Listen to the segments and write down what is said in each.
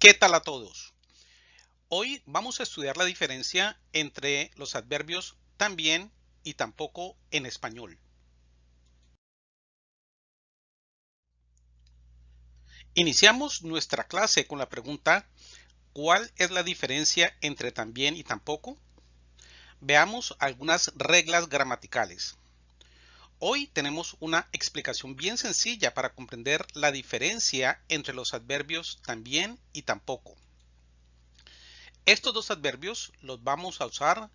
¿Qué tal a todos? Hoy vamos a estudiar la diferencia entre los adverbios también y tampoco en español. Iniciamos nuestra clase con la pregunta ¿Cuál es la diferencia entre también y tampoco? Veamos algunas reglas gramaticales. Hoy tenemos una explicación bien sencilla para comprender la diferencia entre los adverbios también y tampoco. Estos dos adverbios los vamos a usar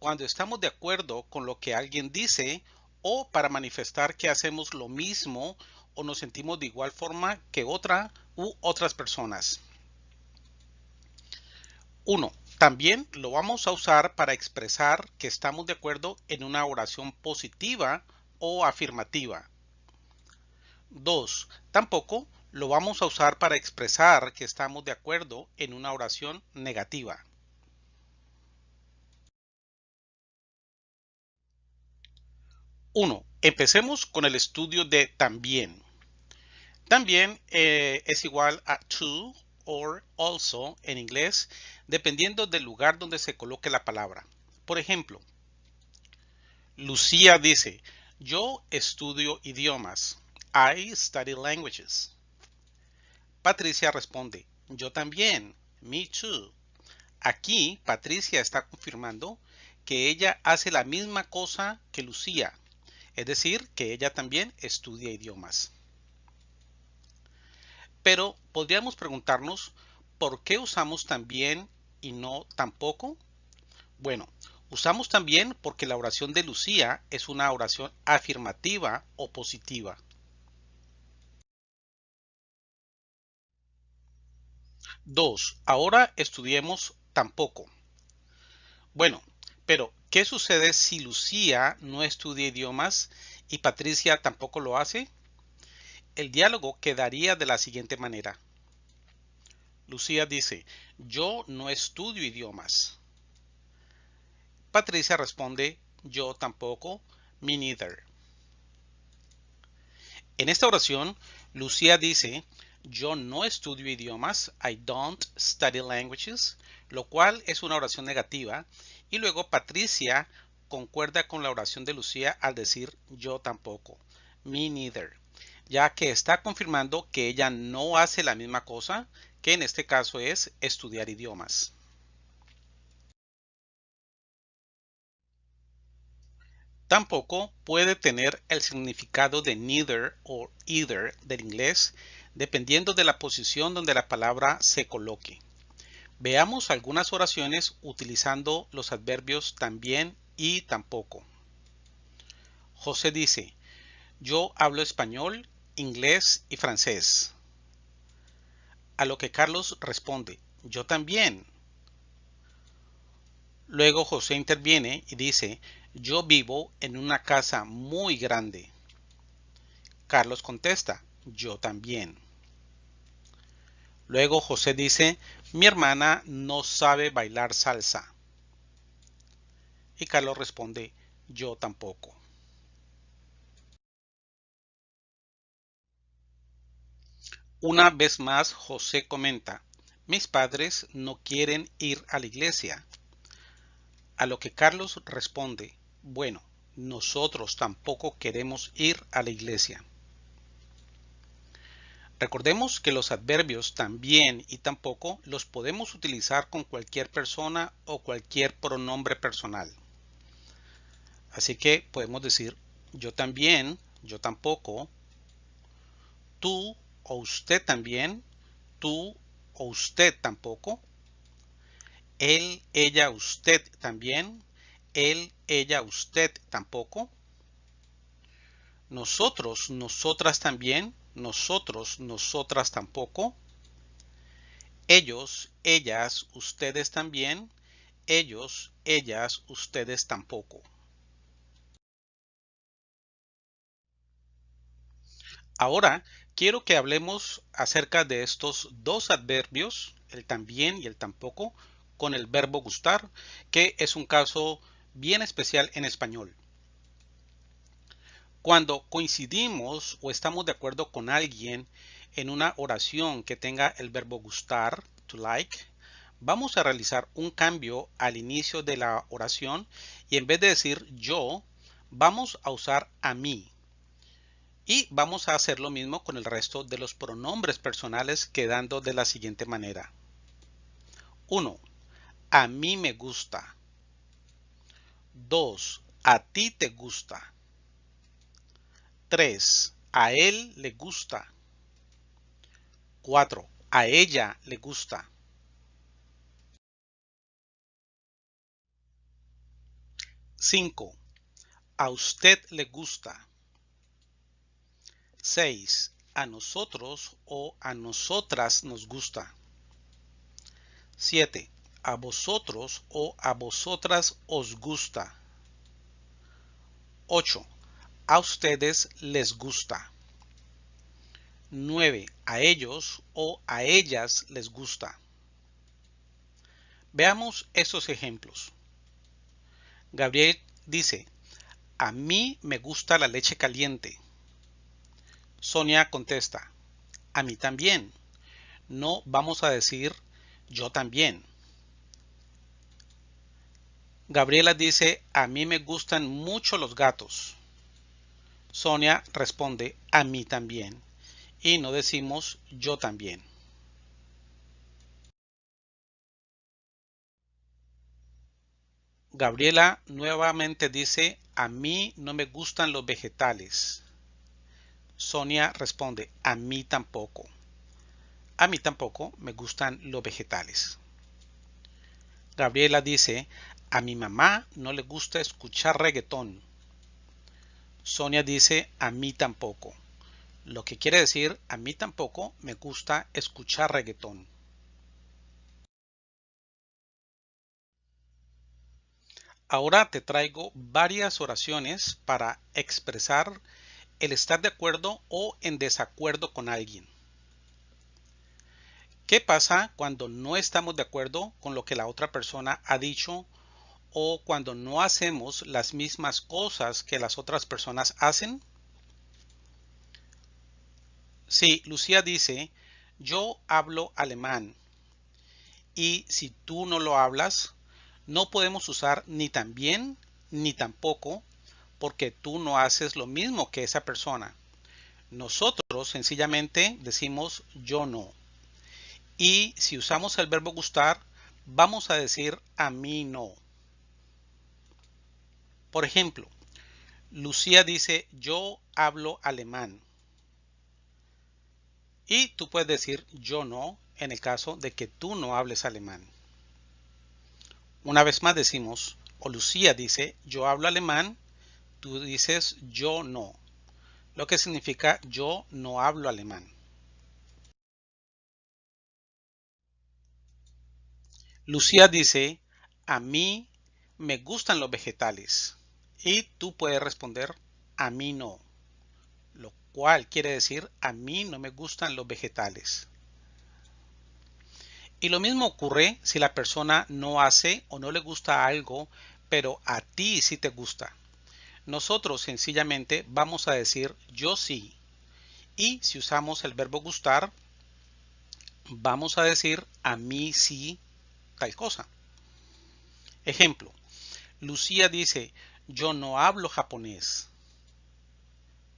cuando estamos de acuerdo con lo que alguien dice o para manifestar que hacemos lo mismo o nos sentimos de igual forma que otra u otras personas. 1. También lo vamos a usar para expresar que estamos de acuerdo en una oración positiva o afirmativa. 2. Tampoco lo vamos a usar para expresar que estamos de acuerdo en una oración negativa. Uno, empecemos con el estudio de también. También eh, es igual a to or also en inglés, dependiendo del lugar donde se coloque la palabra. Por ejemplo, Lucía dice, yo estudio idiomas. I study languages. Patricia responde, yo también. Me too. Aquí Patricia está confirmando que ella hace la misma cosa que Lucía, es decir, que ella también estudia idiomas. Pero podríamos preguntarnos, ¿por qué usamos también y no tampoco? Bueno, Usamos también porque la oración de Lucía es una oración afirmativa o positiva. Dos. Ahora estudiemos tampoco. Bueno, pero ¿qué sucede si Lucía no estudia idiomas y Patricia tampoco lo hace? El diálogo quedaría de la siguiente manera. Lucía dice, yo no estudio idiomas. Patricia responde, yo tampoco, me neither. En esta oración, Lucía dice, yo no estudio idiomas, I don't study languages, lo cual es una oración negativa. Y luego Patricia concuerda con la oración de Lucía al decir yo tampoco, me neither, ya que está confirmando que ella no hace la misma cosa, que en este caso es estudiar idiomas. Tampoco puede tener el significado de neither o either del inglés, dependiendo de la posición donde la palabra se coloque. Veamos algunas oraciones utilizando los adverbios también y tampoco. José dice, yo hablo español, inglés y francés. A lo que Carlos responde, yo también. Luego José interviene y dice, yo vivo en una casa muy grande. Carlos contesta, yo también. Luego José dice, mi hermana no sabe bailar salsa. Y Carlos responde, yo tampoco. Una vez más José comenta, mis padres no quieren ir a la iglesia. A lo que Carlos responde, bueno, nosotros tampoco queremos ir a la iglesia. Recordemos que los adverbios también y tampoco los podemos utilizar con cualquier persona o cualquier pronombre personal. Así que podemos decir yo también, yo tampoco, tú o usted también, tú o usted tampoco, él, ella, usted también, él, ella, usted tampoco. Nosotros, nosotras también, nosotros, nosotras tampoco. Ellos, ellas, ustedes también. Ellos, ellas, ustedes tampoco. Ahora quiero que hablemos acerca de estos dos adverbios, el también y el tampoco, con el verbo gustar, que es un caso bien especial en español. Cuando coincidimos o estamos de acuerdo con alguien en una oración que tenga el verbo gustar, to like, vamos a realizar un cambio al inicio de la oración y en vez de decir yo, vamos a usar a mí. Y vamos a hacer lo mismo con el resto de los pronombres personales quedando de la siguiente manera. 1. A mí me gusta. 2. A ti te gusta. 3. A él le gusta. 4. A ella le gusta. 5. A usted le gusta. 6. A nosotros o a nosotras nos gusta. 7. A vosotros o a vosotras os gusta. 8. A ustedes les gusta. 9. A ellos o a ellas les gusta. Veamos esos ejemplos. Gabriel dice, a mí me gusta la leche caliente. Sonia contesta, a mí también. No vamos a decir yo también. Gabriela dice, a mí me gustan mucho los gatos. Sonia responde, a mí también. Y no decimos yo también. Gabriela nuevamente dice, a mí no me gustan los vegetales. Sonia responde, a mí tampoco. A mí tampoco me gustan los vegetales. Gabriela dice, a mi mamá no le gusta escuchar reggaetón. Sonia dice, a mí tampoco. Lo que quiere decir, a mí tampoco me gusta escuchar reggaetón. Ahora te traigo varias oraciones para expresar el estar de acuerdo o en desacuerdo con alguien. ¿Qué pasa cuando no estamos de acuerdo con lo que la otra persona ha dicho o cuando no hacemos las mismas cosas que las otras personas hacen? Sí, Lucía dice, yo hablo alemán y si tú no lo hablas, no podemos usar ni también ni tampoco porque tú no haces lo mismo que esa persona. Nosotros sencillamente decimos yo no. Y si usamos el verbo gustar, vamos a decir a mí no. Por ejemplo, Lucía dice yo hablo alemán. Y tú puedes decir yo no en el caso de que tú no hables alemán. Una vez más decimos, o Lucía dice, yo hablo alemán, tú dices, yo no, lo que significa yo no hablo alemán. Lucía dice, a mí me gustan los vegetales. Y tú puedes responder, a mí no. Lo cual quiere decir, a mí no me gustan los vegetales. Y lo mismo ocurre si la persona no hace o no le gusta algo, pero a ti sí te gusta. Nosotros sencillamente vamos a decir yo sí. Y si usamos el verbo gustar, vamos a decir a mí sí tal cosa. Ejemplo, Lucía dice yo no hablo japonés.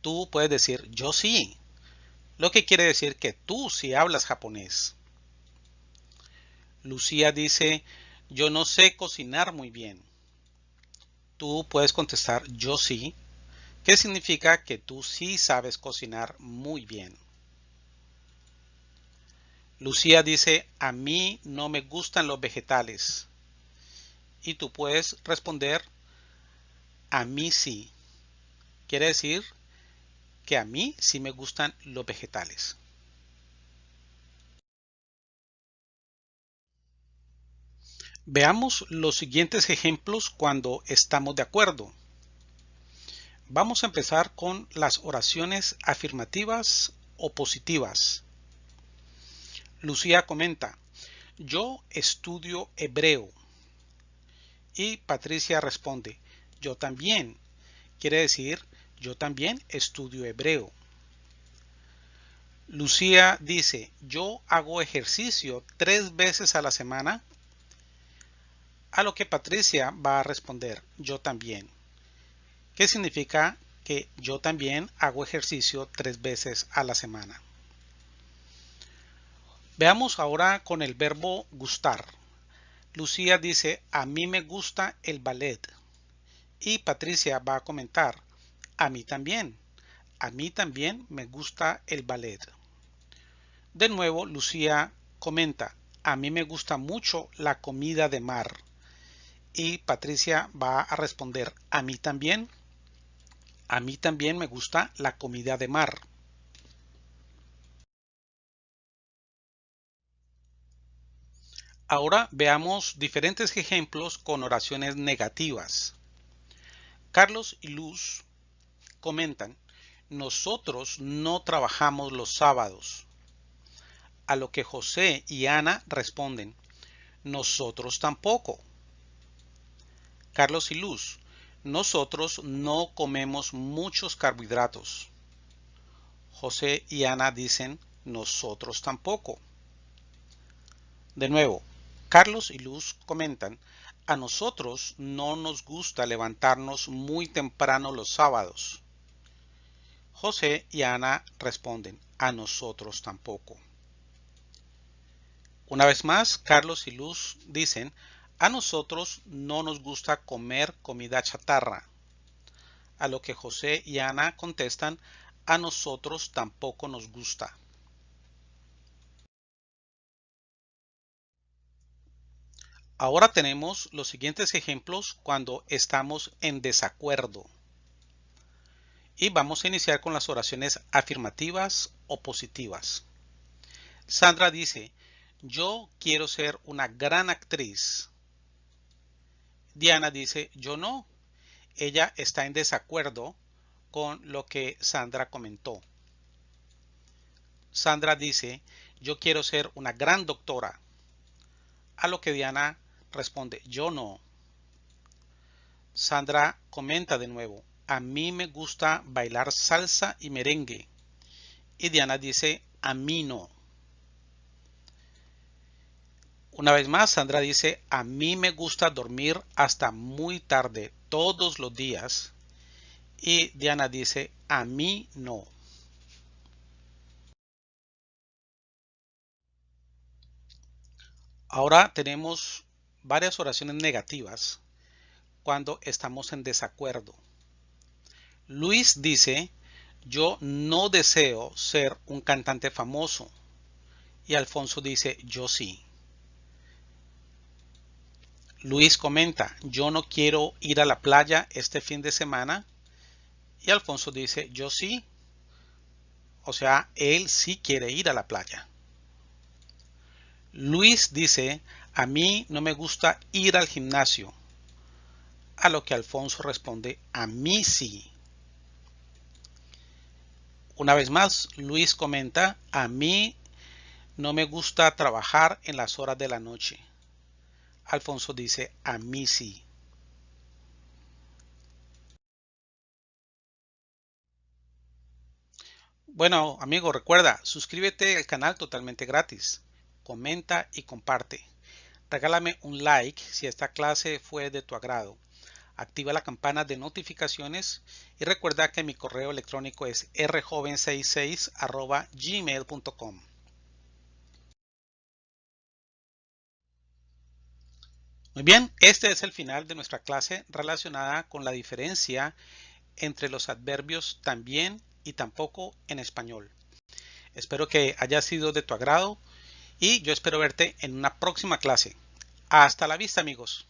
Tú puedes decir yo sí, lo que quiere decir que tú sí hablas japonés. Lucía dice, yo no sé cocinar muy bien. Tú puedes contestar, yo sí, ¿Qué significa que tú sí sabes cocinar muy bien. Lucía dice, a mí no me gustan los vegetales. Y tú puedes responder, a mí sí. Quiere decir que a mí sí me gustan los vegetales. Veamos los siguientes ejemplos cuando estamos de acuerdo. Vamos a empezar con las oraciones afirmativas o positivas. Lucía comenta, yo estudio hebreo. Y Patricia responde, yo también. Quiere decir, yo también estudio hebreo. Lucía dice, yo hago ejercicio tres veces a la semana. A lo que Patricia va a responder, yo también. ¿Qué significa que yo también hago ejercicio tres veces a la semana? Veamos ahora con el verbo gustar. Lucía dice, a mí me gusta el ballet. Y Patricia va a comentar, a mí también. A mí también me gusta el ballet. De nuevo, Lucía comenta, a mí me gusta mucho la comida de mar. Y Patricia va a responder, a mí también. A mí también me gusta la comida de mar. Ahora veamos diferentes ejemplos con oraciones negativas. Carlos y Luz comentan, nosotros no trabajamos los sábados. A lo que José y Ana responden, nosotros tampoco. Carlos y Luz, nosotros no comemos muchos carbohidratos. José y Ana dicen, nosotros tampoco. De nuevo, Carlos y Luz comentan, a nosotros no nos gusta levantarnos muy temprano los sábados. José y Ana responden, a nosotros tampoco. Una vez más, Carlos y Luz dicen, a nosotros no nos gusta comer comida chatarra. A lo que José y Ana contestan, a nosotros tampoco nos gusta. Ahora tenemos los siguientes ejemplos cuando estamos en desacuerdo. Y vamos a iniciar con las oraciones afirmativas o positivas. Sandra dice, yo quiero ser una gran actriz. Diana dice, yo no. Ella está en desacuerdo con lo que Sandra comentó. Sandra dice, yo quiero ser una gran doctora. A lo que Diana responde, yo no. Sandra comenta de nuevo, a mí me gusta bailar salsa y merengue. Y Diana dice, a mí no. Una vez más, Sandra dice, a mí me gusta dormir hasta muy tarde todos los días. Y Diana dice, a mí no. Ahora tenemos varias oraciones negativas cuando estamos en desacuerdo. Luis dice, yo no deseo ser un cantante famoso. Y Alfonso dice, yo sí. Luis comenta, yo no quiero ir a la playa este fin de semana. Y Alfonso dice, yo sí. O sea, él sí quiere ir a la playa. Luis dice, a mí no me gusta ir al gimnasio. A lo que Alfonso responde, a mí sí. Una vez más, Luis comenta, a mí no me gusta trabajar en las horas de la noche. Alfonso dice, a mí sí. Bueno, amigo, recuerda, suscríbete al canal totalmente gratis. Comenta y comparte. Regálame un like si esta clase fue de tu agrado. Activa la campana de notificaciones y recuerda que mi correo electrónico es rjoven66 gmail.com. Muy bien, este es el final de nuestra clase relacionada con la diferencia entre los adverbios también y tampoco en español. Espero que haya sido de tu agrado y yo espero verte en una próxima clase. Hasta la vista amigos.